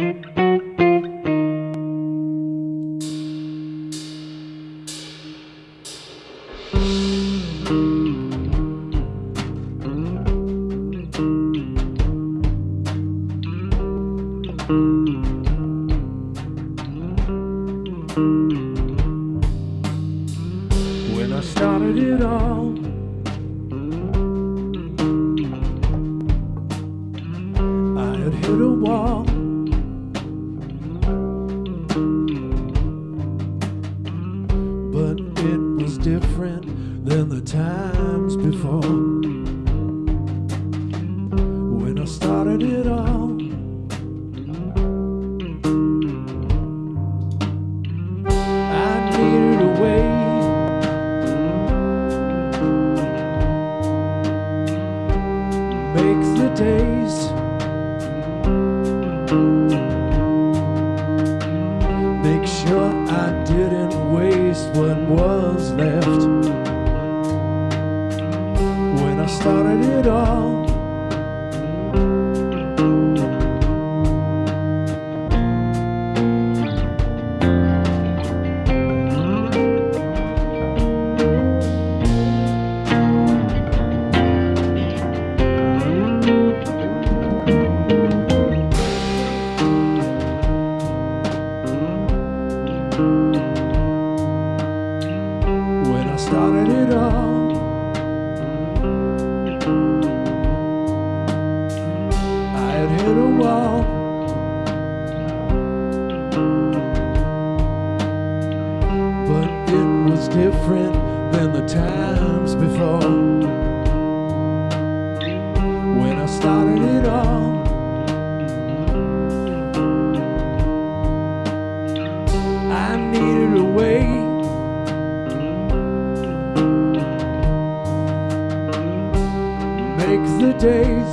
When I started it all, I had hit a wall. Was different than the times before. When I started it all, I needed a way make the days make sure I didn't waste what was left. When I started it all started it all. I had hit a wall. But it was different than the times before. The days.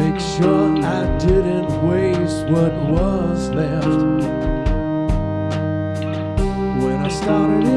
Make sure I didn't waste what was left. When I started